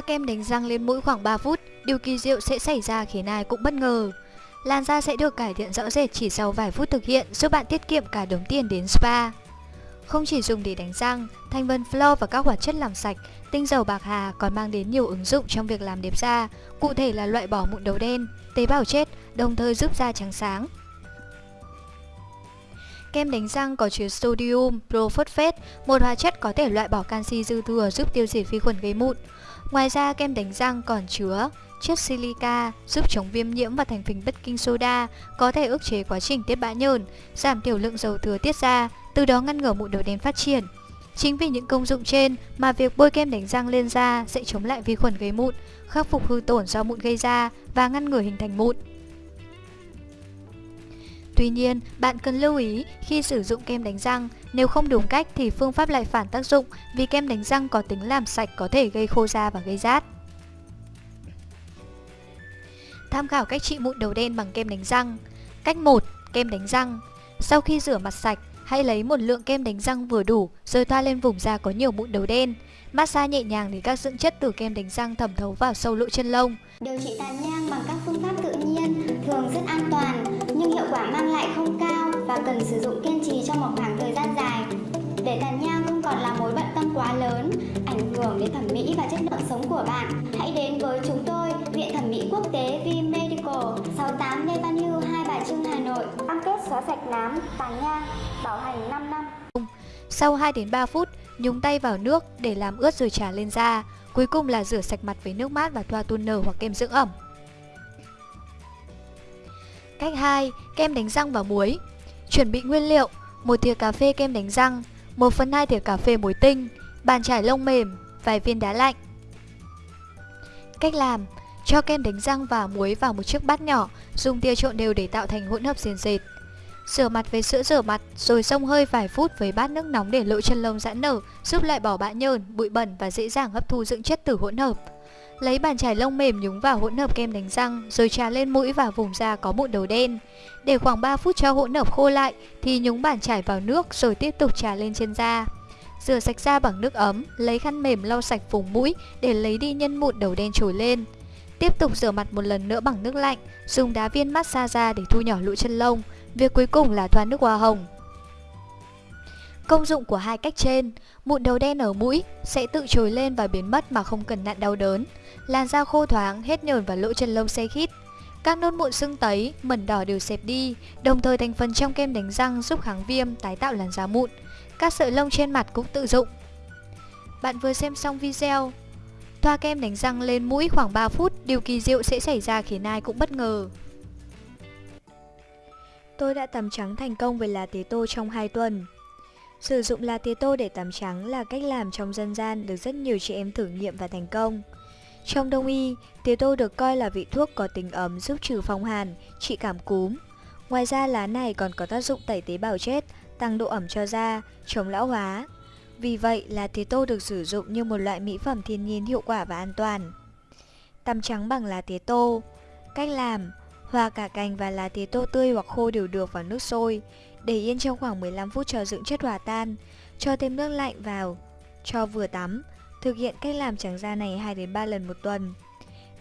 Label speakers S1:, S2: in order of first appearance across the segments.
S1: Thoa kem đánh răng lên mũi khoảng 3 phút, điều kỳ diệu sẽ xảy ra khiến ai cũng bất ngờ. Làn da sẽ được cải thiện rõ rệt chỉ sau vài phút thực hiện, giúp bạn tiết kiệm cả đống tiền đến spa. Không chỉ dùng để đánh răng, thành phần floor và các hoạt chất làm sạch, tinh dầu bạc hà còn mang đến nhiều ứng dụng trong việc làm đẹp da, cụ thể là loại bỏ mụn đầu đen, tế bào chết, đồng thời giúp da trắng sáng. Kem đánh răng có chứa sodium prophosphate, một hóa chất có thể loại bỏ canxi dư thừa giúp tiêu diệt vi khuẩn gây mụn. Ngoài ra, kem đánh răng còn chứa chất silica giúp chống viêm nhiễm và thành phần baking soda, có thể ức chế quá trình tiết bã nhờn, giảm tiểu lượng dầu thừa tiết ra, từ đó ngăn ngừa mụn đầu đen phát triển. Chính vì những công dụng trên mà việc bôi kem đánh răng lên da sẽ chống lại vi khuẩn gây mụn, khắc phục hư tổn do mụn gây ra và ngăn ngừa hình thành mụn. Tuy nhiên, bạn cần lưu ý khi sử dụng kem đánh răng, nếu không đúng cách thì phương pháp lại phản tác dụng vì kem đánh răng có tính làm sạch có thể gây khô da và gây rát. Tham khảo cách trị mụn đầu đen bằng kem đánh răng. Cách 1. Kem đánh răng. Sau khi rửa mặt sạch, hãy lấy một lượng kem đánh răng vừa đủ rồi thoa lên vùng da có nhiều mụn đầu đen. Massage nhẹ nhàng để các dưỡng chất từ kem đánh răng thẩm thấu vào sâu lỗ chân lông.
S2: Điều trị tàn nhang bằng các phương pháp tự nhiên thường rất an toàn quả mang lại không cao và cần sử dụng kiên trì trong một khoảng thời gian dài. Để tàn nhang không còn là mối bận tâm quá lớn, ảnh hưởng đến thẩm mỹ và chất lượng sống của bạn, hãy đến với chúng tôi, Viện Thẩm mỹ Quốc tế V Medical, 68 Lê Văn Hưu, Hai Bà Trưng, Hà Nội. Cam kết xóa sạch nám, tàn nhang, bảo hành 5 năm.
S1: Sau 2 đến 3 phút, nhúng tay vào nước để làm ướt rồi trà lên da. Cuối cùng là rửa sạch mặt với nước mát và thoa toner hoặc kem dưỡng ẩm. Cách 2. Kem đánh răng và muối Chuẩn bị nguyên liệu một thìa cà phê kem đánh răng 1 phần 2 thìa cà phê muối tinh Bàn chải lông mềm Vài viên đá lạnh Cách làm Cho kem đánh răng và muối vào một chiếc bát nhỏ Dùng tia trộn đều để tạo thành hỗn hợp sền dệt Rửa mặt với sữa rửa mặt rồi xông hơi vài phút với bát nước nóng để lộ chân lông giãn nở, giúp loại bỏ bã nhờn, bụi bẩn và dễ dàng hấp thu dưỡng chất từ hỗn hợp. Lấy bàn chải lông mềm nhúng vào hỗn hợp kem đánh răng rồi trà lên mũi và vùng da có mụn đầu đen. Để khoảng 3 phút cho hỗn hợp khô lại thì nhúng bàn chải vào nước rồi tiếp tục trà lên trên da. Rửa sạch da bằng nước ấm, lấy khăn mềm lau sạch vùng mũi để lấy đi nhân mụn đầu đen trồi lên. Tiếp tục rửa mặt một lần nữa bằng nước lạnh, dùng đá viên massage da để thu nhỏ lỗ chân lông. Việc cuối cùng là thoa nước hoa hồng. Công dụng của hai cách trên, mụn đầu đen ở mũi sẽ tự trồi lên và biến mất mà không cần nặn đau đớn. Làn da khô thoáng, hết nhờn và lỗ chân lông xe khít. Các nốt mụn sưng tấy, mẩn đỏ đều xẹp đi, đồng thời thành phần trong kem đánh răng giúp kháng viêm, tái tạo làn da mụn. Các sợi lông trên mặt cũng tự dụng. Bạn vừa xem xong video. Thoa kem đánh răng lên mũi khoảng 3 phút, điều kỳ diệu sẽ xảy ra khiến ai cũng bất ngờ. Tôi đã tắm trắng thành công với lá tế tô trong 2 tuần. Sử dụng lá tía tô để tắm trắng là cách làm trong dân gian được rất nhiều chị em thử nghiệm và thành công. Trong đông y, tía tô được coi là vị thuốc có tính ấm giúp trừ phong hàn, trị cảm cúm. Ngoài ra lá này còn có tác dụng tẩy tế bào chết, tăng độ ẩm cho da, chống lão hóa. Vì vậy, lá tía tô được sử dụng như một loại mỹ phẩm thiên nhiên hiệu quả và an toàn. Tắm trắng bằng lá tía tô Cách làm Hòa cả cành và lá tía tô tươi hoặc khô đều được vào nước sôi để yên trong khoảng 15 phút cho dưỡng chất hòa tan, cho thêm nước lạnh vào, cho vừa tắm. Thực hiện cách làm trắng da này 2 đến 3 lần một tuần.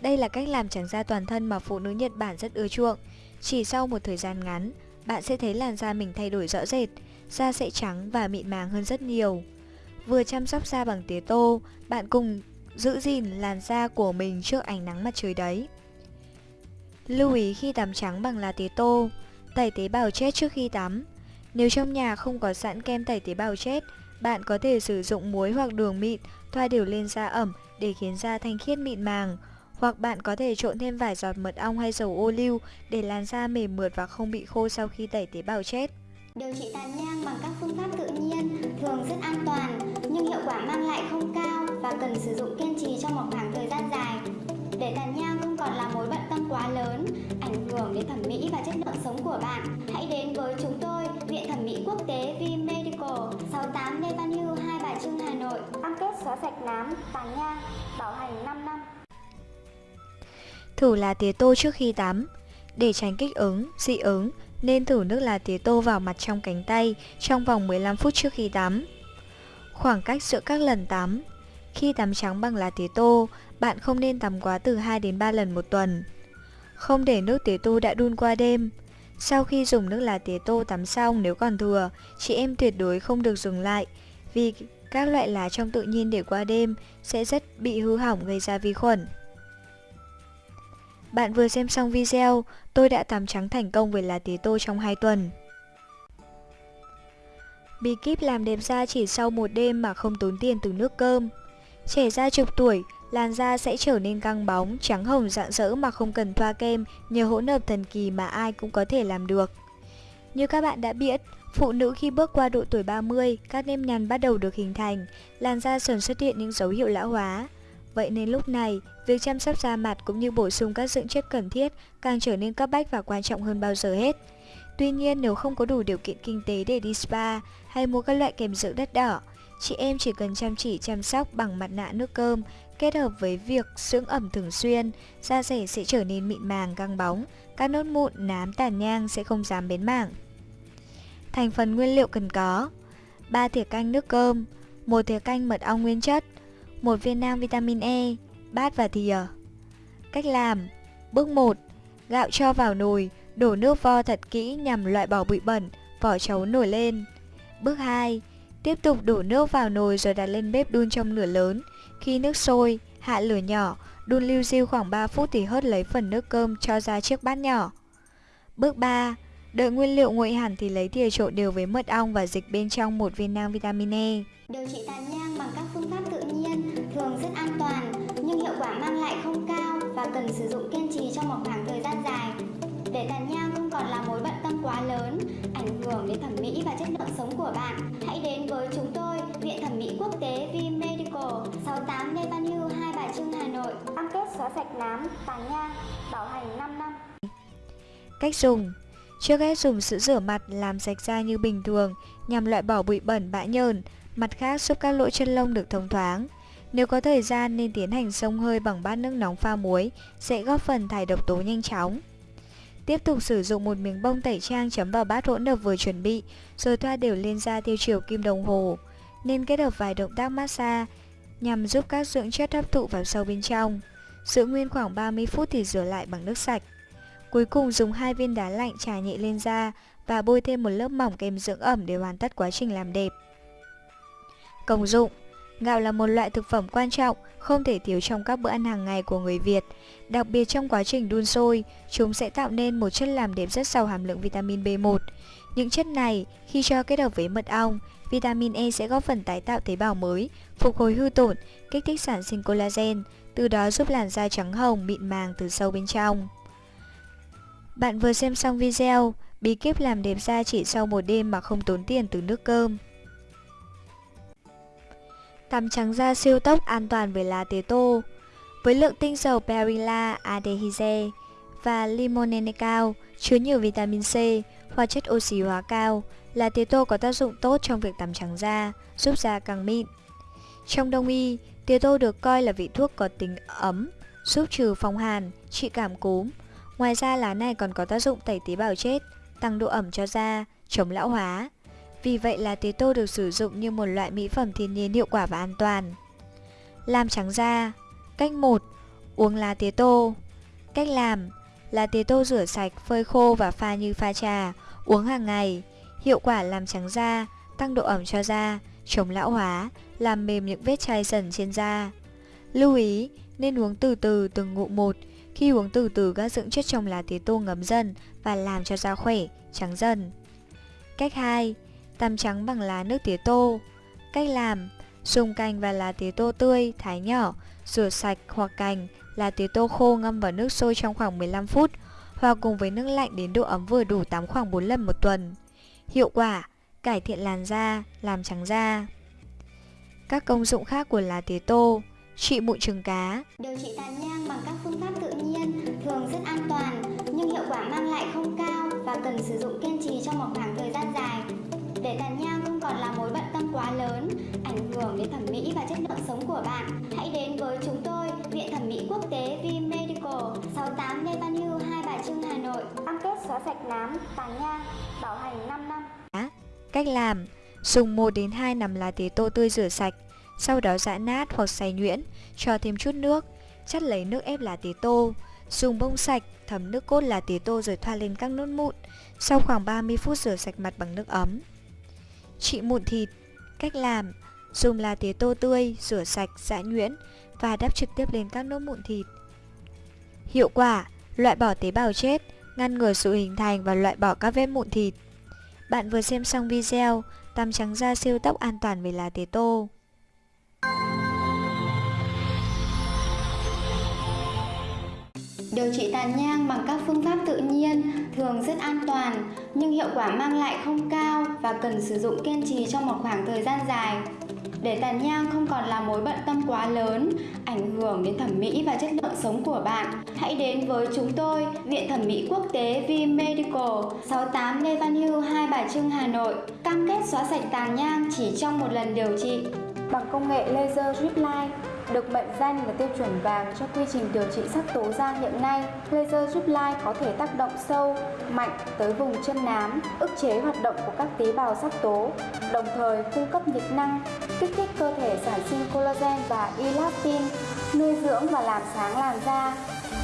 S1: Đây là cách làm trắng da toàn thân mà phụ nữ Nhật Bản rất ưa chuộng. Chỉ sau một thời gian ngắn, bạn sẽ thấy làn da mình thay đổi rõ rệt, da sẽ trắng và mịn màng hơn rất nhiều. Vừa chăm sóc da bằng tía tô, bạn cùng giữ gìn làn da của mình trước ánh nắng mặt trời đấy. Lưu ý khi tắm trắng bằng lá tía tô, tẩy tế bào chết trước khi tắm. Nếu trong nhà không có sẵn kem tẩy tế bào chết, bạn có thể sử dụng muối hoặc đường mịn thoa đều lên da ẩm để khiến da thanh khiết mịn màng. Hoặc bạn có thể trộn thêm vài giọt mật ong hay dầu ô liu để làn da mềm mượt và không bị khô sau khi tẩy tế bào chết.
S2: Điều trị tàn nhang bằng các phương pháp tự nhiên thường rất an toàn nhưng hiệu quả mang lại không cao và cần sử dụng kiên trì trong một khoảng thời gian dài còn là mối bận tâm quá lớn, ảnh hưởng đến thẩm mỹ và chất lượng sống của bạn, hãy đến với chúng tôi, Viện Thẩm mỹ Quốc tế V Medical, 68 Lê Văn Hưu, Hai Bà Trưng, Hà Nội. Cam kết xóa sạch nám, tàn nhang, bảo hành 5 năm.
S1: Thử lá tía tô trước khi tắm. Để tránh kích ứng, dị ứng, nên thử nước lá tía tô vào mặt trong cánh tay trong vòng 15 phút trước khi tắm. Khoảng cách giữa các lần tắm khi tắm trắng bằng lá tía tô, bạn không nên tắm quá từ 2 đến 3 lần một tuần. Không để nước tía tô đã đun qua đêm. Sau khi dùng nước lá tía tô tắm xong nếu còn thừa, chị em tuyệt đối không được dùng lại vì các loại lá trong tự nhiên để qua đêm sẽ rất bị hư hỏng gây ra vi khuẩn. Bạn vừa xem xong video, tôi đã tắm trắng thành công với lá tía tô trong 2 tuần. Bí kíp làm đẹp da chỉ sau một đêm mà không tốn tiền từ nước cơm. Trẻ da chục tuổi, làn da sẽ trở nên căng bóng, trắng hồng rạng rỡ mà không cần thoa kem nhờ hỗn hợp thần kỳ mà ai cũng có thể làm được. Như các bạn đã biết, phụ nữ khi bước qua độ tuổi 30, các nếp nhăn bắt đầu được hình thành, làn da dần xuất hiện những dấu hiệu lão hóa. Vậy nên lúc này, việc chăm sóc da mặt cũng như bổ sung các dưỡng chất cần thiết càng trở nên cấp bách và quan trọng hơn bao giờ hết. Tuy nhiên nếu không có đủ điều kiện kinh tế để đi spa hay mua các loại kem dưỡng đất đỏ, chị em chỉ cần chăm chỉ chăm sóc bằng mặt nạ nước cơm kết hợp với việc dưỡng ẩm thường xuyên, da rẻ sẽ trở nên mịn màng căng bóng, các nốt mụn, nám, tàn nhang sẽ không dám bến mảng. Thành phần nguyên liệu cần có 3 thìa canh nước cơm 1 thìa canh mật ong nguyên chất 1 viên nang vitamin E Bát và thìa Cách làm Bước 1 Gạo cho vào nồi Đổ nước vo thật kỹ nhằm loại bỏ bụi bẩn Vỏ chấu nổi lên Bước 2 Tiếp tục đổ nước vào nồi rồi đặt lên bếp đun trong lửa lớn Khi nước sôi, hạ lửa nhỏ Đun lưu diêu khoảng 3 phút thì hớt lấy phần nước cơm cho ra chiếc bát nhỏ Bước 3 Đợi nguyên liệu nguội hẳn thì lấy thìa trộn đều với mật ong và dịch bên trong một viên nang vitamin E.
S2: Điều trị tàn nhang bằng các phương pháp tự nhiên thường rất an toàn nhưng hiệu quả mang lại không cao và cần sử dụng kiên trì trong một khoảng thời gian dài. Để tàn nhang không còn là mối bận tâm quá lớn, hưởng đến thẩm mỹ và chất lượng sống của bạn, hãy đến với chúng tôi, Viện Thẩm mỹ Quốc tế V Medical, 68 Lê Văn Hưu, Hai Bà Trưng, Hà Nội. Cam kết xóa sạch nám, tàn nhang, bảo hành 5 năm.
S1: Cách dùng Trước hết dùng sữa rửa mặt làm sạch da như bình thường nhằm loại bỏ bụi bẩn bã nhờn, mặt khác giúp các lỗ chân lông được thông thoáng. Nếu có thời gian nên tiến hành xông hơi bằng bát nước nóng pha muối sẽ góp phần thải độc tố nhanh chóng. Tiếp tục sử dụng một miếng bông tẩy trang chấm vào bát hỗn hợp vừa chuẩn bị, rồi thoa đều lên da theo chiều kim đồng hồ. Nên kết hợp vài động tác massage nhằm giúp các dưỡng chất hấp thụ vào sâu bên trong. Giữ nguyên khoảng 30 phút thì rửa lại bằng nước sạch. Cuối cùng dùng hai viên đá lạnh trà nhẹ lên da và bôi thêm một lớp mỏng kem dưỡng ẩm để hoàn tất quá trình làm đẹp. Công dụng Gạo là một loại thực phẩm quan trọng, không thể thiếu trong các bữa ăn hàng ngày của người Việt. Đặc biệt trong quá trình đun sôi, chúng sẽ tạo nên một chất làm đẹp rất giàu hàm lượng vitamin B1. Những chất này, khi cho kết hợp với mật ong, vitamin E sẽ góp phần tái tạo tế bào mới, phục hồi hư tổn, kích thích sản sinh collagen, từ đó giúp làn da trắng hồng, mịn màng từ sâu bên trong. Bạn vừa xem xong video, bí kíp làm đẹp da chỉ sau một đêm mà không tốn tiền từ nước cơm. Tắm trắng da siêu tốc an toàn với lá tía tô. Với lượng tinh dầu perilla aldehyde và limonene cao, chứa nhiều vitamin C, hóa chất oxy hóa cao, lá tía tô có tác dụng tốt trong việc tắm trắng da, giúp da càng mịn. Trong đông y, tía tô được coi là vị thuốc có tính ấm, giúp trừ phong hàn, trị cảm cúm, Ngoài ra lá này còn có tác dụng tẩy tế bào chết, tăng độ ẩm cho da, chống lão hóa. Vì vậy lá tía tô được sử dụng như một loại mỹ phẩm thiên nhiên hiệu quả và an toàn. Làm trắng da Cách 1. Uống lá tía tô Cách làm Lá tía tô rửa sạch, phơi khô và pha như pha trà Uống hàng ngày Hiệu quả làm trắng da, tăng độ ẩm cho da, chống lão hóa, làm mềm những vết chai dần trên da. Lưu ý, nên uống từ từ từng ngụm một khi uống từ từ các dưỡng chất trong lá tía tô ngấm dần và làm cho da khỏe, trắng dần. Cách 2. Tắm trắng bằng lá nước tía tô. Cách làm Dùng cành và lá tía tô tươi, thái nhỏ, rửa sạch hoặc cành, lá tía tô khô ngâm vào nước sôi trong khoảng 15 phút hòa cùng với nước lạnh đến độ ấm vừa đủ tắm khoảng 4 lần một tuần. Hiệu quả Cải thiện làn da, làm trắng da Các công dụng khác của lá tía tô Trị mụn trứng cá
S2: Điều trị tàn nhang bằng các phương pháp tự nhiên thường rất an toàn nhưng hiệu quả mang lại không cao và cần sử dụng kiên trì trong một khoảng thời. Để tàn nhang không còn là mối bận tâm quá lớn, ảnh hưởng đến thẩm mỹ và chất lượng sống của bạn, hãy đến với chúng tôi, Viện Thẩm mỹ Quốc tế V Medical, 68 Lê Văn Hưu, Hai Bà Trưng, Hà Nội. Cam kết xóa sạch nám, tàn nhang, bảo hành 5 năm.
S1: Cách làm Dùng 1 đến 2 nắm lá tía tô tươi rửa sạch Sau đó giã nát hoặc xay nhuyễn, cho thêm chút nước, chắt lấy nước ép lá tía tô. Dùng bông sạch, thấm nước cốt lá tía tô rồi thoa lên các nốt mụn. Sau khoảng 30 phút rửa sạch mặt bằng nước ấm. Trị mụn thịt Cách làm Dùng lá tía tô tươi, rửa sạch, giã nhuyễn và đắp trực tiếp lên các nốt mụn thịt. Hiệu quả Loại bỏ tế bào chết, ngăn ngừa sự hình thành và loại bỏ các vết mụn thịt. Bạn vừa xem xong video tăm trắng da siêu tóc an toàn với lá tía tô.
S2: Điều trị tàn nhang bằng các phương pháp tự nhiên thường rất an toàn nhưng hiệu quả mang lại không cao và cần sử dụng kiên trì trong một khoảng thời gian dài. Để tàn nhang không còn là mối bận tâm quá lớn, ảnh hưởng đến thẩm mỹ và chất lượng sống của bạn, hãy đến với chúng tôi, Viện Thẩm mỹ Quốc tế V Medical, 68 Lê Văn Hưu, Hai Bà Trưng, Hà Nội. Cam kết xóa sạch tàn nhang chỉ trong một lần điều trị. Bằng công nghệ laser drip line, được mệnh danh là tiêu chuẩn vàng cho quy trình điều trị sắc tố da hiện nay. Laser giúp Line có thể tác động sâu, mạnh tới vùng chân nám, ức chế hoạt động của các tế bào sắc tố, đồng thời cung cấp nhiệt năng, kích thích cơ thể sản sinh collagen và elastin, nuôi dưỡng và làm sáng làn da.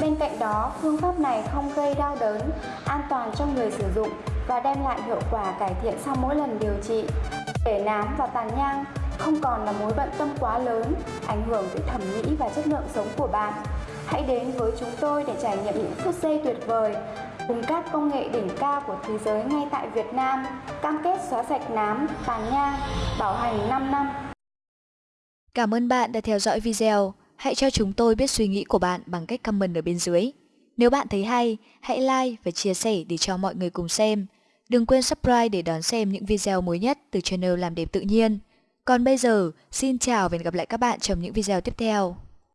S2: Bên cạnh đó, phương pháp này không gây đau đớn, an toàn cho người sử dụng và đem lại hiệu quả cải thiện sau mỗi lần điều trị. Để nám và tàn nhang không còn là mối bận tâm quá lớn, ảnh hưởng tới thẩm mỹ và chất lượng sống của bạn. Hãy đến với chúng tôi để trải nghiệm những phút giây tuyệt vời cùng các công nghệ đỉnh cao của thế giới ngay tại Việt Nam, cam kết xóa sạch nám, tàn nhang, bảo hành 5 năm.
S1: Cảm ơn bạn đã theo dõi video. Hãy cho chúng tôi biết suy nghĩ của bạn bằng cách comment ở bên dưới. Nếu bạn thấy hay, hãy like và chia sẻ để cho mọi người cùng xem. Đừng quên subscribe để đón xem những video mới nhất từ channel Làm Đẹp Tự Nhiên. Còn bây giờ, xin chào và hẹn gặp lại các bạn trong những video tiếp theo.